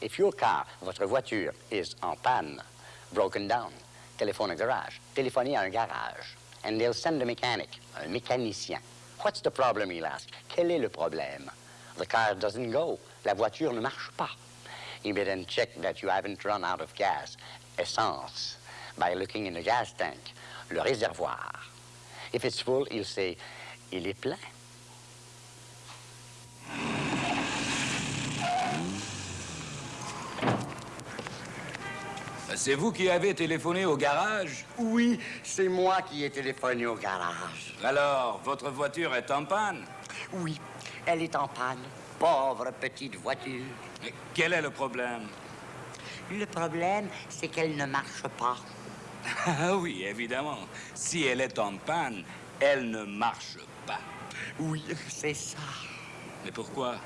If your car, votre voiture, is en panne, broken down, téléphone au garage, téléphonez à un garage, and they'll send a mechanic, un mécanicien. What's the problem, he'll ask. Quel est le problème? The car doesn't go. La voiture ne marche pas. You may then check that you haven't run out of gas, essence, by looking in the gas tank, le réservoir. If it's full, he'll say, il est plein. C'est vous qui avez téléphoné au garage? Oui, c'est moi qui ai téléphoné au garage. Alors, votre voiture est en panne? Oui, elle est en panne. Pauvre petite voiture. Mais quel est le problème? Le problème, c'est qu'elle ne marche pas. Ah oui, évidemment. Si elle est en panne, elle ne marche pas. Oui, c'est ça. Mais pourquoi?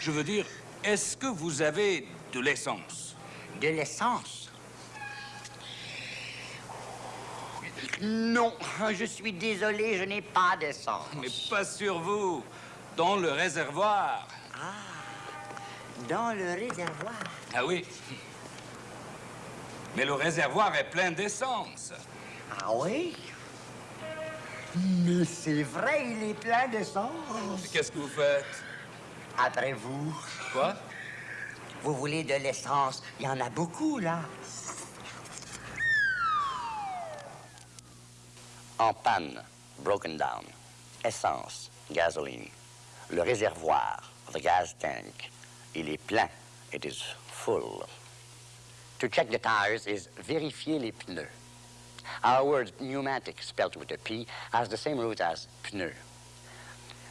Je veux dire, est-ce que vous avez de l'essence? De l'essence? Non, je suis désolé, je n'ai pas d'essence. Mais pas sur vous, dans le réservoir. Ah, dans le réservoir. Ah oui. Mais le réservoir est plein d'essence. Ah oui? Mais c'est vrai, il est plein d'essence. Qu'est-ce que vous faites? Après vous. Quoi? Vous voulez de l'essence? Il y en a beaucoup, là. En panne, broken down. Essence, gasoline. Le réservoir, the gas tank. Il est plein. It is full. To check the tires is vérifier les pneus. Our word pneumatic, spelled with a P, has the same root as pneu.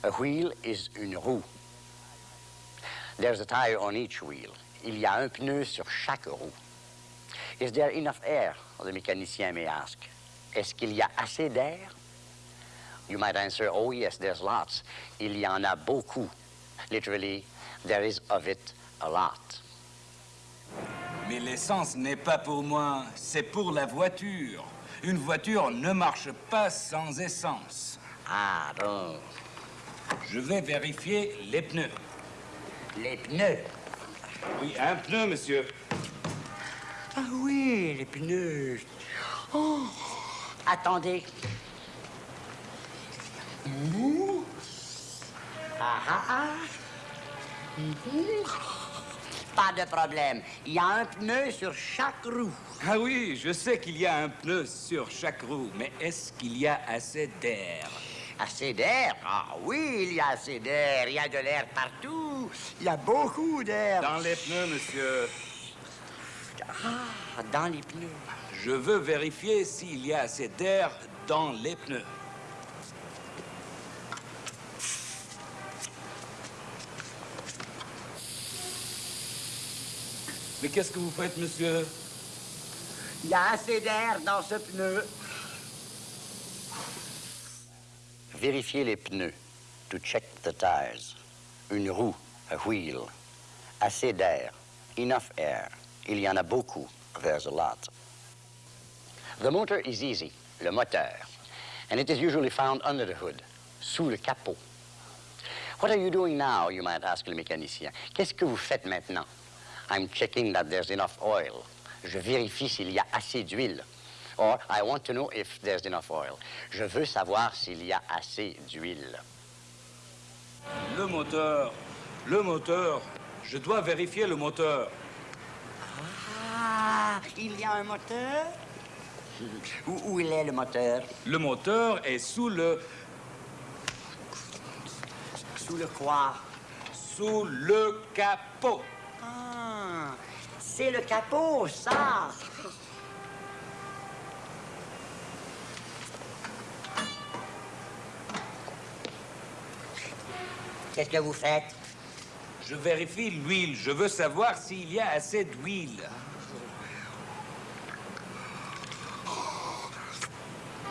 A wheel is une roue. There's a tire on each wheel. Il y a un pneu sur chaque roue. Is there enough air? The mécanicien may ask. Est-ce qu'il y a assez d'air? You might answer, oh yes, there's lots. Il y en a beaucoup. Literally, there is of it a lot. Mais l'essence n'est pas pour moi, c'est pour la voiture. Une voiture ne marche pas sans essence. Ah bon. Je vais vérifier les pneus. Les pneus. Oui, un pneu, monsieur. Ah oui, les pneus. Oh. Attendez. Mmh. Ah ah ah. Mmh. Pas de problème. Il y a un pneu sur chaque roue. Ah oui, je sais qu'il y a un pneu sur chaque roue, mais est-ce qu'il y a assez d'air? Assez d'air? Ah oui, il y a assez d'air. Il y a de l'air partout. Il y a beaucoup d'air. Dans les pneus, monsieur. Ah, dans les pneus. Je veux vérifier s'il y a assez d'air dans les pneus. Mais qu'est-ce que vous faites, monsieur? Il y a assez d'air dans ce pneu. Vérifier les pneus. To check the tires. Une roue, a wheel. Assez d'air. Enough air. Il y en a beaucoup. There's a lot. The motor is easy, le moteur. And it is usually found under the hood, sous le capot. What are you doing now, you might ask le mécanicien. Qu'est-ce que vous faites maintenant? I'm checking that there's enough oil. Je vérifie s'il y a assez d'huile. Or, I want to know if there's enough oil. Je veux savoir s'il y a assez d'huile. Le moteur, le moteur. Je dois vérifier le moteur. Ah, il y a un moteur? Où, où il est le moteur? Le moteur est sous le... Sous le quoi? Sous le capot. Ah, c'est le capot, ça! Qu'est-ce que vous faites? Je vérifie l'huile. Je veux savoir s'il y a assez d'huile.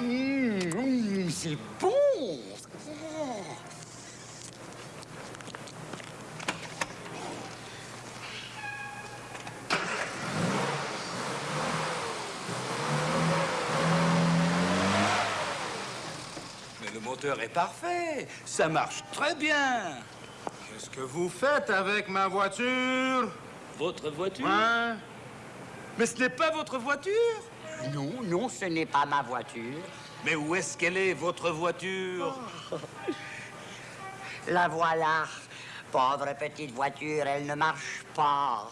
Mmh, c'est bon! Moteur est parfait. Ça marche très bien. Qu'est-ce que vous faites avec ma voiture? Votre voiture? Hein? Mais ce n'est pas votre voiture? Non, non, ce n'est pas ma voiture. Mais où est-ce qu'elle est, votre voiture? La voilà. Pauvre petite voiture, elle ne marche pas.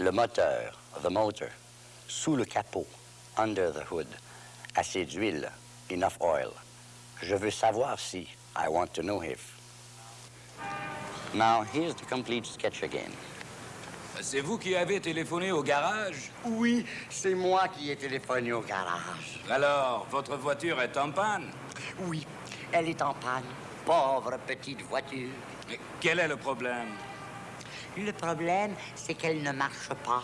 Le moteur, the motor, sous le capot, under the hood, assez d'huile, enough oil. Je veux savoir si, I want to know if. Now, here's the complete sketch again. C'est vous qui avez téléphoné au garage? Oui, c'est moi qui ai téléphoné au garage. Alors, votre voiture est en panne? Oui, elle est en panne. Pauvre petite voiture. Mais quel est le problème? Le problème, c'est qu'elle ne marche pas.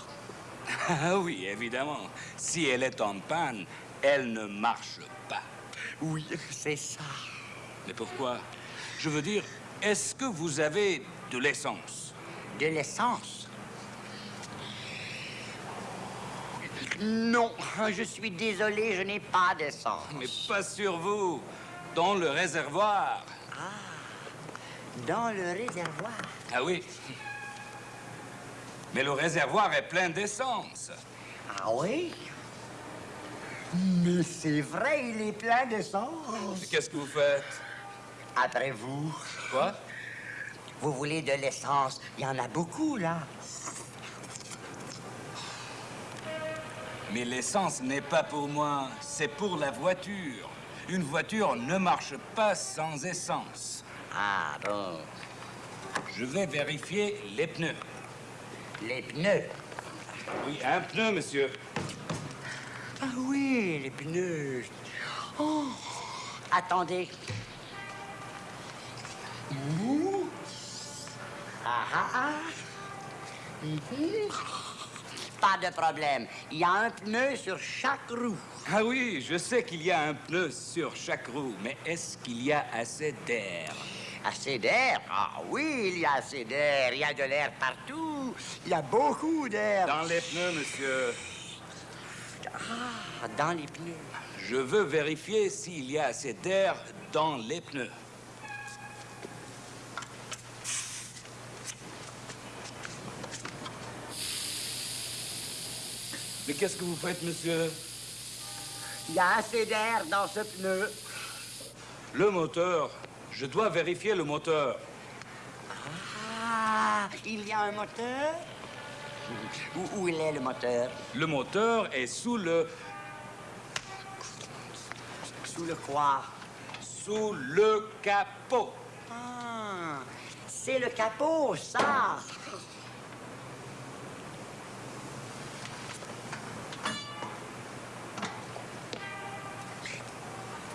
Ah oui, évidemment. Si elle est en panne, elle ne marche pas. Oui, c'est ça. Mais pourquoi? Je veux dire, est-ce que vous avez de l'essence? De l'essence? Non, je suis désolé, je n'ai pas d'essence. Mais pas sur vous. Dans le réservoir. Dans le réservoir. Ah oui. Mais le réservoir est plein d'essence. Ah oui? Mais c'est vrai, il est plein d'essence. Qu'est-ce que vous faites? Après vous, Quoi? Vous voulez de l'essence Il y en a beaucoup, là. Mais l'essence n'est pas pour moi, c'est pour la voiture. Une voiture ne marche pas sans essence. Ah bon Je vais vérifier les pneus. Les pneus. Oui, un pneu, monsieur. Ah oui, les pneus. Oh. Attendez. Ouh. Ah ah ah. Mhm. Pas de problème. Il y a un pneu sur chaque roue. Ah oui, je sais qu'il y a un pneu sur chaque roue, mais est-ce qu'il y a assez d'air? Assez d'air? Ah oui, il y a assez d'air. Il y a de l'air partout. Il y a beaucoup d'air. Dans les pneus, monsieur. Ah, dans les pneus. Je veux vérifier s'il y a assez d'air dans les pneus. Mais qu'est-ce que vous faites, monsieur? Il y a assez d'air dans ce pneu. Le moteur. Je dois vérifier le moteur. Ah, il y a un moteur? Où, où il est le moteur? Le moteur est sous le... Sous le quoi? sous le capot. Ah, c'est le capot, ça.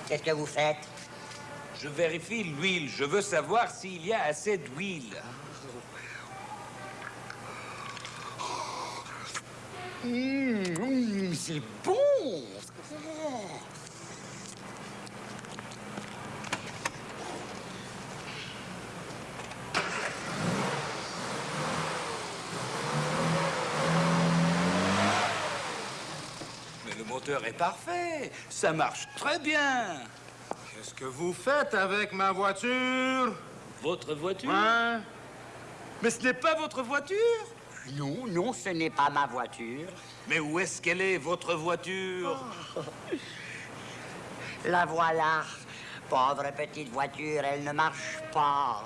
Qu'est-ce que vous faites? Je vérifie l'huile. Je veux savoir s'il y a assez d'huile. Hum, hum, c'est bon. Oh. Mais le moteur est parfait. Ça marche très bien. Qu'est-ce que vous faites avec ma voiture? Votre voiture? Hein? Mais ce n'est pas votre voiture? Non, non, ce n'est pas ma voiture. Mais où est-ce qu'elle est, votre voiture. Oh. La voilà. Pauvre petite voiture, elle ne marche pas.